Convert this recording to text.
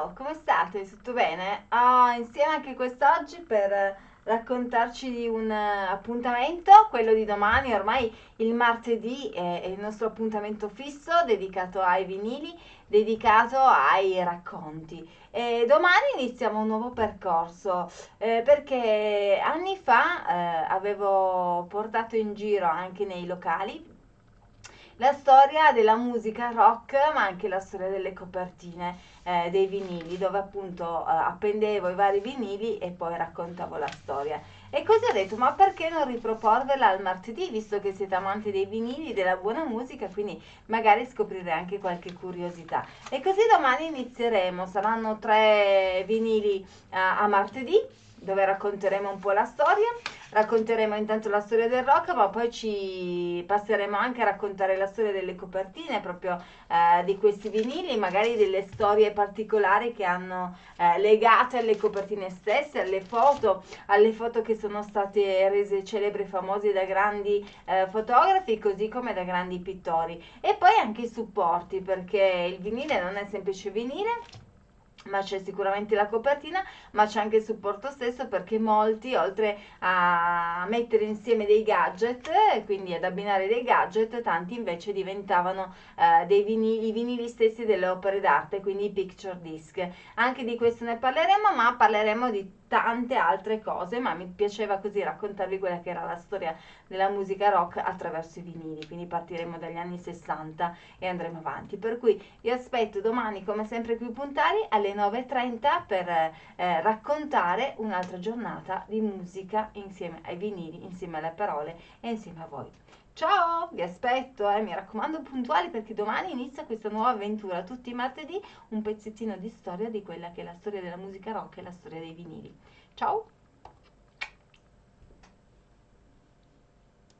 Ciao, come state? Tutto bene? Ah, insieme anche quest'oggi per raccontarci di un eh, appuntamento, quello di domani, ormai il martedì è, è il nostro appuntamento fisso dedicato ai vinili, dedicato ai racconti. E domani iniziamo un nuovo percorso eh, perché anni fa eh, avevo portato in giro anche nei locali la storia della musica rock, ma anche la storia delle copertine eh, dei vinili, dove appunto eh, appendevo i vari vinili e poi raccontavo la storia. E così ho detto, ma perché non riproporverla al martedì, visto che siete amanti dei vinili, della buona musica, quindi magari scoprirete anche qualche curiosità. E così domani inizieremo, saranno tre vinili uh, a martedì, dove racconteremo un po' la storia racconteremo intanto la storia del rock, ma poi ci passeremo anche a raccontare la storia delle copertine proprio eh, di questi vinili, magari delle storie particolari che hanno eh, legate alle copertine stesse, alle foto, alle foto che sono state rese celebri e famose da grandi eh, fotografi, così come da grandi pittori. E poi anche i supporti, perché il vinile non è semplice vinile ma c'è sicuramente la copertina, ma c'è anche il supporto stesso perché molti, oltre a mettere insieme dei gadget, quindi ad abbinare dei gadget, tanti invece diventavano eh, dei vinili, i vinili stessi delle opere d'arte, quindi i picture disc. Anche di questo ne parleremo, ma parleremo di tante altre cose, ma mi piaceva così raccontarvi quella che era la storia della musica rock attraverso i vinili, quindi partiremo dagli anni 60 e andremo avanti. Per cui vi aspetto domani come sempre qui puntali alle 9.30 per eh, raccontare un'altra giornata di musica insieme ai vinili, insieme alle parole e insieme a voi. Ciao, vi aspetto, eh, mi raccomando puntuali perché domani inizia questa nuova avventura, tutti i martedì un pezzettino di storia di quella che è la storia della musica rock e la storia dei vinili. Ciao!